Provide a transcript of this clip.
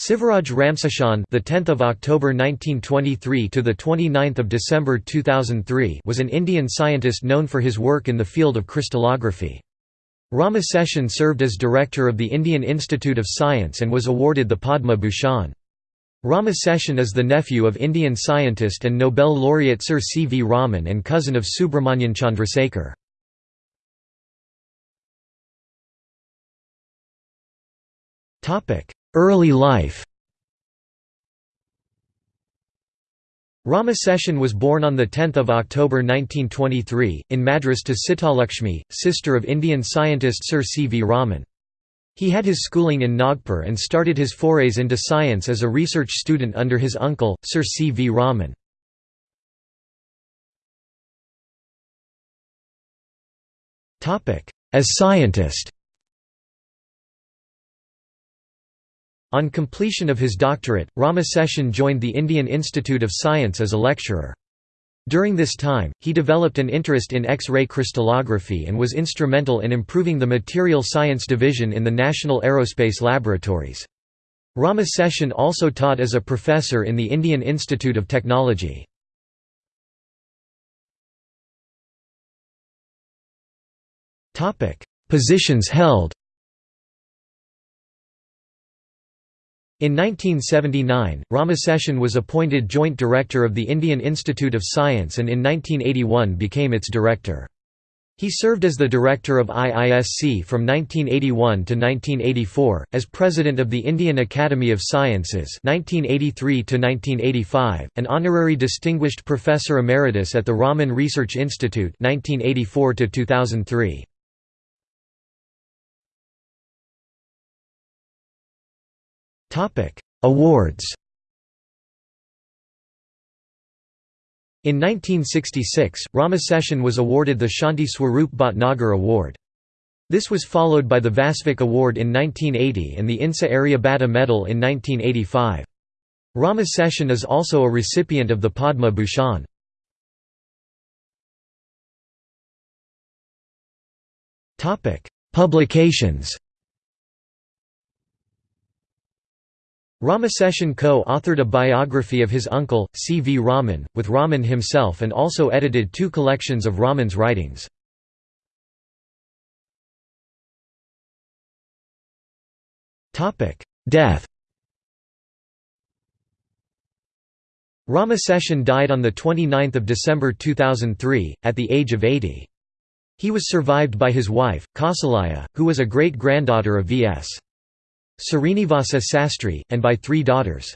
Sivaraj Ramaseshan, the 10th of October 1923 to the 29th of December 2003, was an Indian scientist known for his work in the field of crystallography. Rama served as director of the Indian Institute of Science and was awarded the Padma Bhushan. Rama is the nephew of Indian scientist and Nobel laureate Sir C. V. Raman and cousin of Subrahmanyan Chandrasekhar. Early life Rama Seshan was born on 10 October 1923, in Madras to Sitalakshmi, sister of Indian scientist Sir C. V. Raman. He had his schooling in Nagpur and started his forays into science as a research student under his uncle, Sir C. V. Raman. As scientist On completion of his doctorate, Ramaseshan joined the Indian Institute of Science as a lecturer. During this time, he developed an interest in X-ray crystallography and was instrumental in improving the material science division in the National Aerospace Laboratories. Ramaseshan also taught as a professor in the Indian Institute of Technology. Positions held In 1979, Ramaseshan was appointed Joint Director of the Indian Institute of Science and in 1981 became its director. He served as the director of IISC from 1981 to 1984, as president of the Indian Academy of Sciences 1983 to 1985, an honorary distinguished professor emeritus at the Raman Research Institute 1984 to 2003. Awards In 1966, Ramaseshan was awarded the Shanti Swarup Bhatnagar Award. This was followed by the Vasvik Award in 1980 and the INSA Aryabhata Medal in 1985. Ramaseshan is also a recipient of the Padma Bhushan. Publications Ramaseshan co-authored a biography of his uncle, C. V. Raman, with Raman himself and also edited two collections of Raman's writings. Death Ramaseshan died on 29 December 2003, at the age of 80. He was survived by his wife, Kausalya, who was a great-granddaughter of V.S. Srinivasa Sastry, and by three daughters.